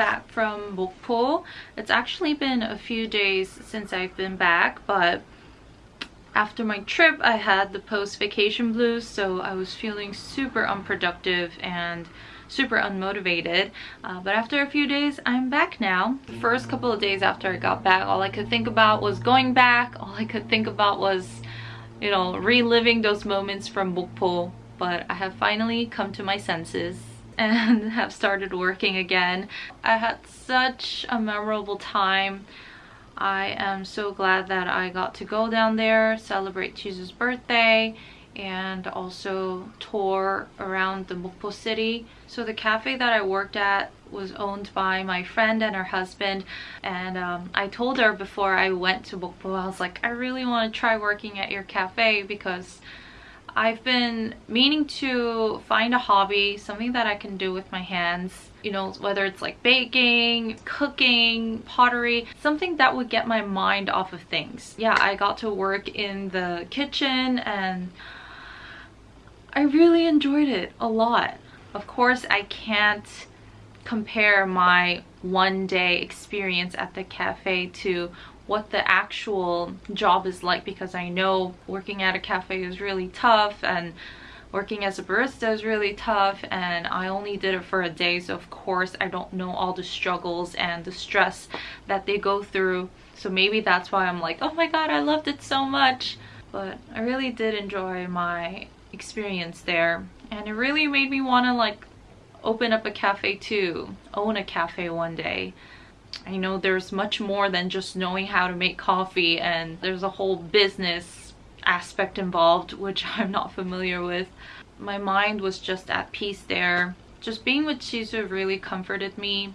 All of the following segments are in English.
back from Mokpo. It's actually been a few days since I've been back, but after my trip I had the post-vacation blues, so I was feeling super unproductive and super unmotivated. Uh, but after a few days, I'm back now. The first couple of days after I got back, all I could think about was going back. All I could think about was, you know, reliving those moments from Mokpo. But I have finally come to my senses and have started working again. I had such a memorable time. I am so glad that I got to go down there, celebrate Jesus' birthday, and also tour around the Mokpo city. So the cafe that I worked at was owned by my friend and her husband and um, I told her before I went to Mokpo, I was like, I really want to try working at your cafe because I've been meaning to find a hobby, something that I can do with my hands, you know, whether it's like baking, cooking, pottery, something that would get my mind off of things. Yeah, I got to work in the kitchen and I really enjoyed it a lot. Of course, I can't compare my one day experience at the cafe to what the actual job is like because I know working at a cafe is really tough and working as a barista is really tough and I only did it for a day so of course I don't know all the struggles and the stress that they go through. So maybe that's why I'm like oh my god I loved it so much. But I really did enjoy my experience there and it really made me want to like open up a cafe too own a cafe one day I know there's much more than just knowing how to make coffee and there's a whole business aspect involved which I'm not familiar with. My mind was just at peace there. Just being with Jisoo really comforted me.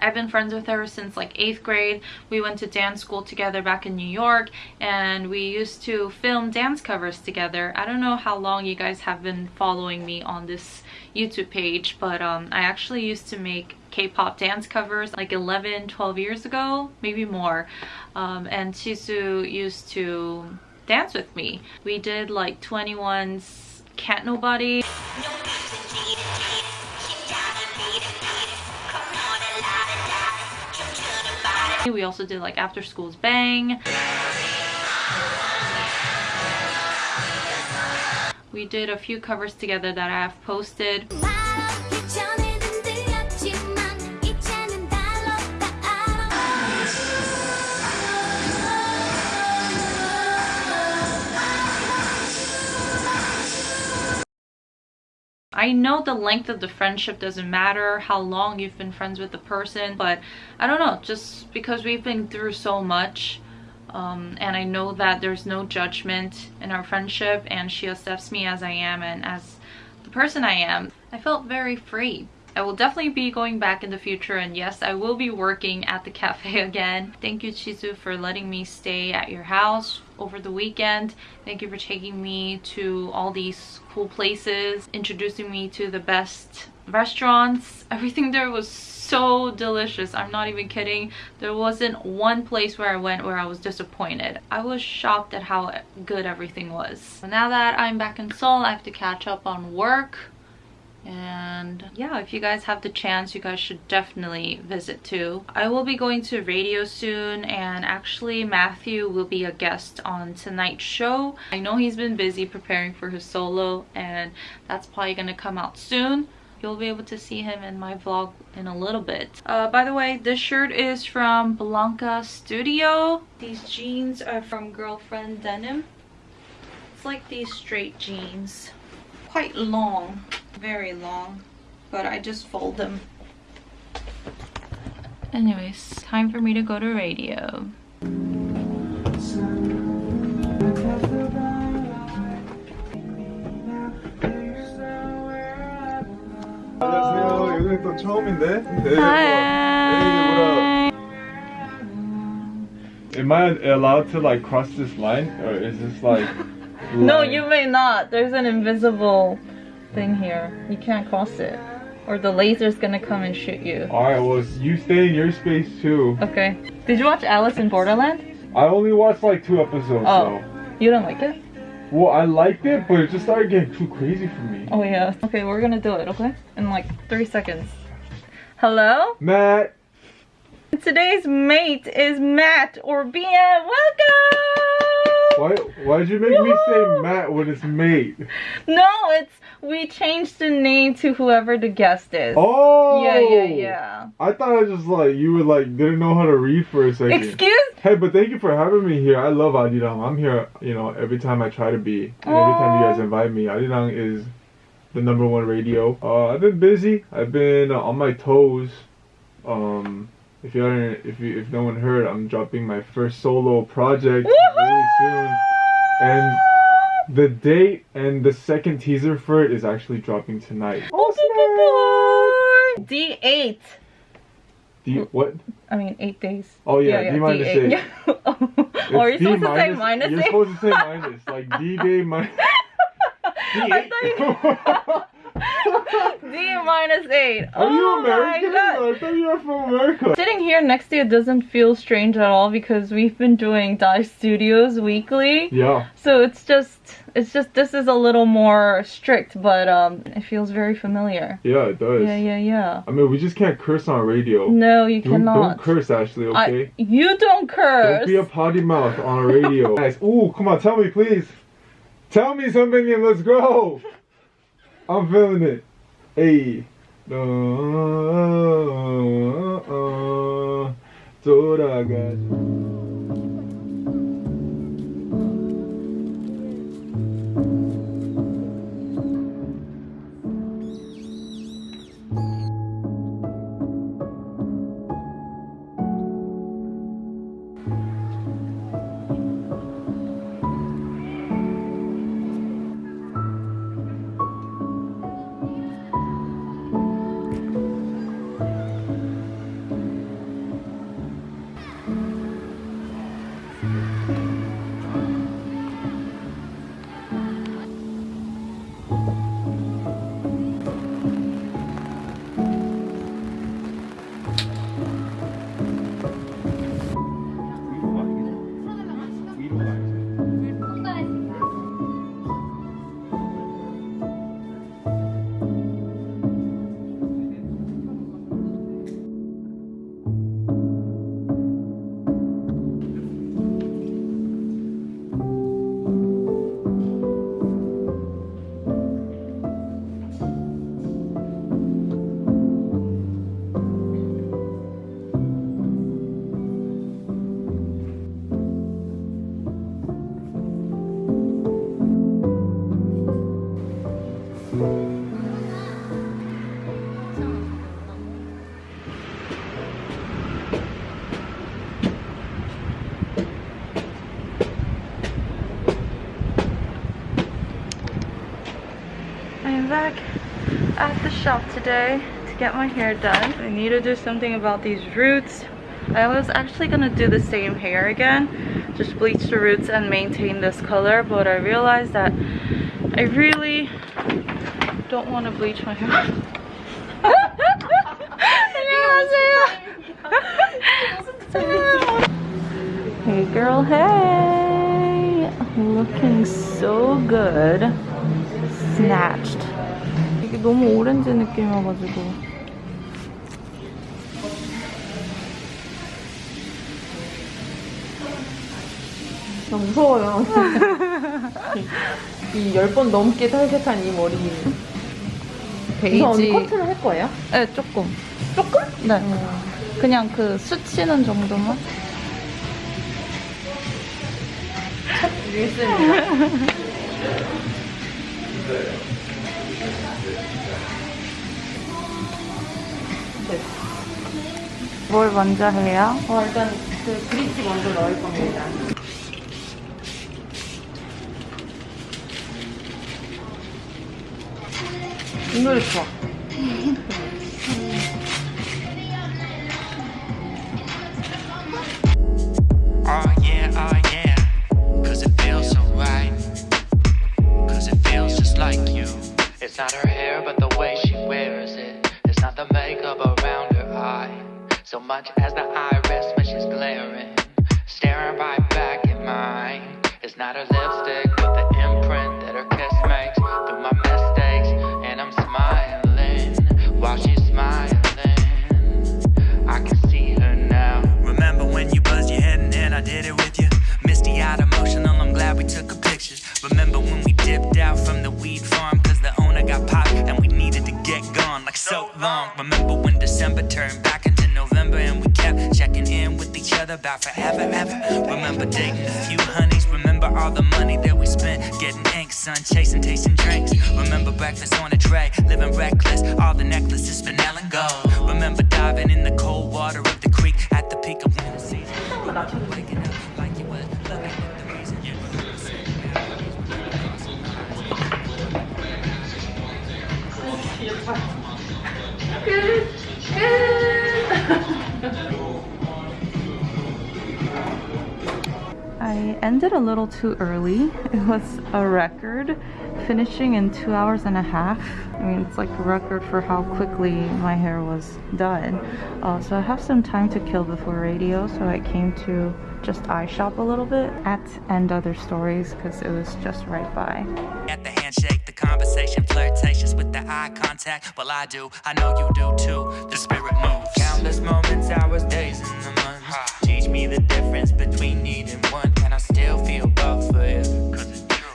I've been friends with her since like 8th grade. We went to dance school together back in New York and we used to film dance covers together. I don't know how long you guys have been following me on this YouTube page, but um, I actually used to make K-pop dance covers like 11, 12 years ago, maybe more. Um, and Jisoo used to dance with me. We did like 2NE1's Can't Nobody. We also did like After School's Bang. We did a few covers together that I have posted. I know the length of the friendship doesn't matter, how long you've been friends with the person, but I don't know, just because we've been through so much, um, and I know that there's no judgment in our friendship and she accepts me as I am and as the person I am, I felt very free. I will definitely be going back in the future and yes, I will be working at the cafe again. Thank you Jisoo for letting me stay at your house over the weekend. Thank you for taking me to all these cool places, introducing me to the best restaurants. Everything there was so delicious. I'm not even kidding. There wasn't one place where I went where I was disappointed. I was shocked at how good everything was. Now that I'm back in Seoul, I have to catch up on work and yeah if you guys have the chance you guys should definitely visit too. I will be going to radio soon and actually matthew will be a guest on tonight's show. I know he's been busy preparing for his solo and that's probably gonna come out soon. You'll be able to see him in my vlog in a little bit. Uh, by the way this shirt is from blanca studio. These jeans are from girlfriend denim. It's like these straight jeans. Quite long very long but I just fold them anyways time for me to go to radio 안녕하세요. 여기 또 처음인데. 네. Hi. Am I allowed to like cross this line, or is this like? No, line? you may not. There's an invisible thing here. You can't cross it. Or the laser's gonna come and shoot you. Alright, well, you stay in your space too. Okay. Did you watch Alice in Borderland? I only watched like two episodes. Oh. So. You don't like it? Well, I liked it, but it just started getting too crazy for me. Oh yeah. Okay, we're gonna do it, okay? In like three seconds. Hello? Matt. Today's mate is Matt or Bien. Welcome! Why why'd you make me say Matt when it's mate? No, it's we changed the name to whoever the guest is. Oh Yeah, yeah, yeah. I thought I just like you were like didn't know how to read for a second. Excuse? Hey, but thank you for having me here. I love Arirang. I'm here, you know, every time I try to be. And every time you guys invite me. Arirang is the number one radio. Uh, I've been busy. I've been uh, on my toes. Um, if you haven't, if you, if no one heard, I'm dropping my first solo project really soon. And the date and the second teaser for it is actually dropping tonight. D8. Do you, what? I mean, eight days. Oh yeah, D minus D8. eight. Yeah. oh, are you D supposed to say minus- minus You're eight? supposed to say minus, like D day minus. I thought D minus eight. Are oh you American? My God. I thought you were from America. Sitting here next to you doesn't feel strange at all because we've been doing Dive Studios weekly. Yeah, So it's just, it's just, this is a little more strict, but um, it feels very familiar. yeah, it does. Yeah, yeah, yeah. I mean, we just can't curse on radio. No, you Don't, cannot. don't curse, Ashley. I- Okay. you don't curse. Don't be a potty mouth on a radio. Guys, ooh, come on, tell me, please. Tell me something and let's go. I'm feeling it. Ei. Toda gaja. Back at the shop today to get my hair done. I need to do something about these roots. I was actually gonna do the same hair again, just bleach the roots and maintain this color, but I realized that I really don't want to bleach my hair. hey girl, hey! Looking so good. Snatched. 이게 너무 오렌지 느낌이어가지고. 나 무서워요. 이열번 넘게 탈색한 이 머리. 베이지. 언니 커트를 할 거예요? 네, 조금. 조금? 네. 그냥 그 수치는 정도만. 윌슨입니다. 뭘 먼저 해요? 어, 일단 그 브릿지 먼저 넣을 겁니다. 이 노래 좋아. So much as the iris when she's glaring. Staring right back at mine. It's not her other about forever, ever. Remember dating a few honeys. Remember all the money that we spent getting ink, sun chasing, tasting drinks. Remember breakfast on a tray, living reckless. All the necklaces, spinel and gold. Remember diving in the cold water of the creek at the peak of winter season. Reason you I ended a little too early. It was a record, finishing in two hours and a half. I mean, it's like a record for how quickly my hair was done. Uh, so I have some time to kill before radio, so I came to just eye shop a little bit at & Other Stories because it was just right by. At the handshake, the conversation, flirtatious with the eye contact. Well, I do, I know you do too. The spirit moves. Countless moments, hours, days, and the months. Teach me the difference between need and want. Still feel both for you.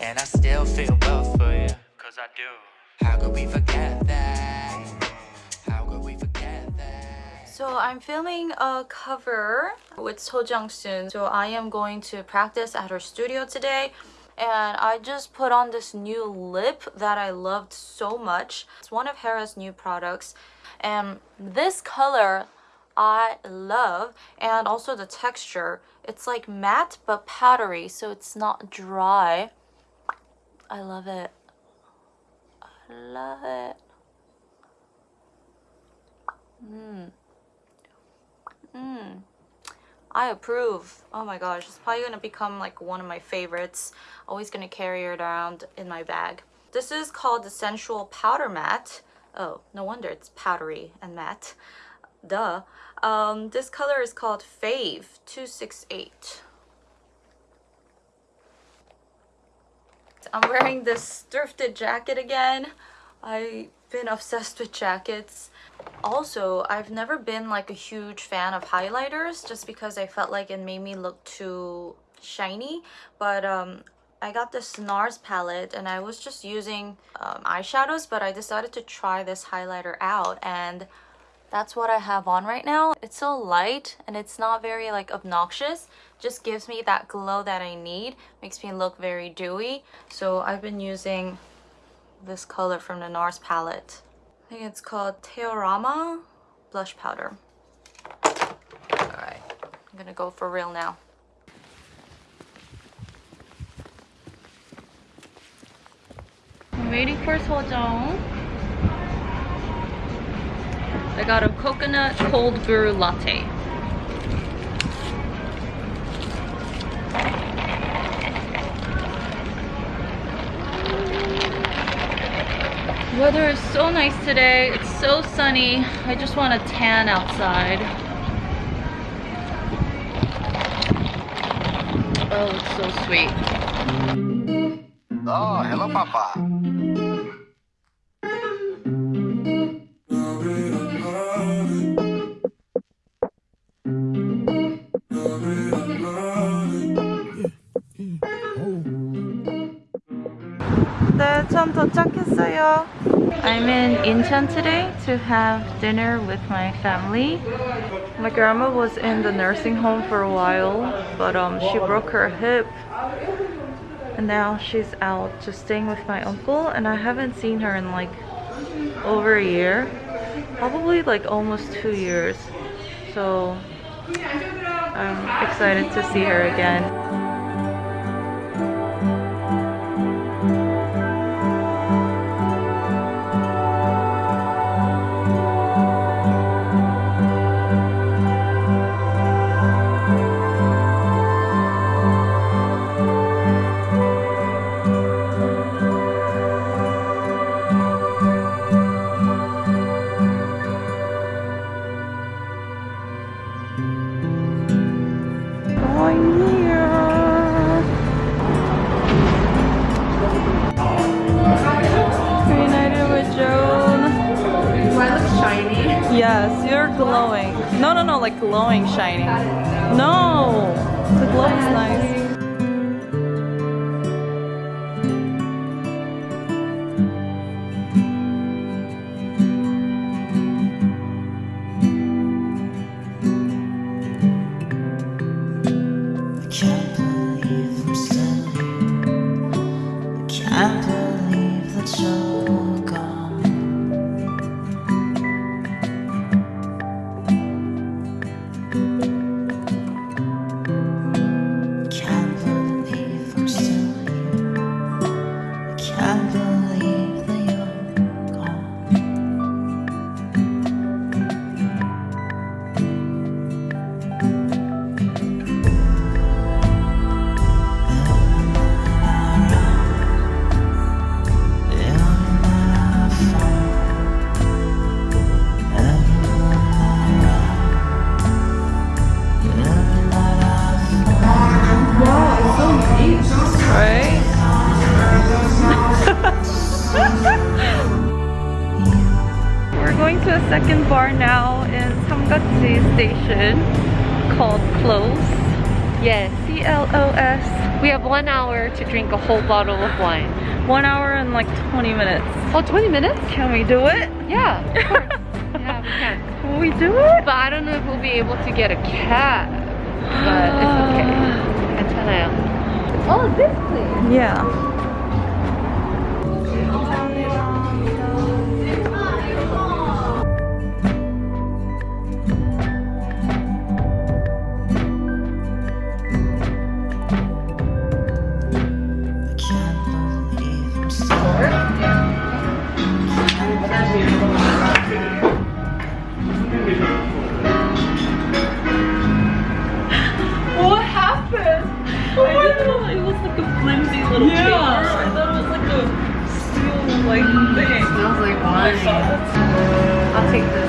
And I still feel both for you. Cause I do. How could we forget that? How could we forget that? So I'm filming a cover with So Jung Soon. So I am going to practice at her studio today. And I just put on this new lip that I loved so much. It's one of Hera's new products. And this color I love. And also the texture. It's like matte but powdery. So it's not dry. I love it. I love it. Mm. I approve. Oh my gosh, it's probably gonna become like one of my favorites. Always gonna carry it around in my bag. This is called the Sensual Powder Matte. Oh, no wonder it's powdery and matte. Duh. Um, this color is called Fave 268. I'm wearing this thrifted jacket again. I've been obsessed with jackets. Also, I've never been like a huge fan of highlighters just because I felt like it made me look too shiny. But um, I got this NARS palette and I was just using um, eyeshadows, but I decided to try this highlighter out and that's what I have on right now. It's so light and it's not very like obnoxious. Just gives me that glow that I need. Makes me look very dewy. So I've been using this color from the NARS palette. I think it's called Teorama Blush Powder. Alright, I'm gonna go for real now. I'm waiting for Sojong. I got a coconut cold brew latte. Weather is so nice today. It's so sunny. I just want to tan outside. Oh, it's so sweet. Oh, hello, Papa. 도착했어요. I'm in Incheon today to have dinner with my family. My grandma was in the nursing home for a while, but um, she broke her hip. And now she's out just staying with my uncle, and I haven't seen her in like over a year. Probably like almost two years. So I'm excited to see her again. Yes, you're glowing. No, no, no, like glowing, shining. No, the glow is nice. Yeah. drink a whole bottle of wine. One hour and like 20 minutes. Oh, 20 minutes? Can we do it? Yeah, of course. yeah, we can. We do it? But I don't know if we'll be able to get a cab. But it's okay. It's an Oh, this place. Yeah. I'll take this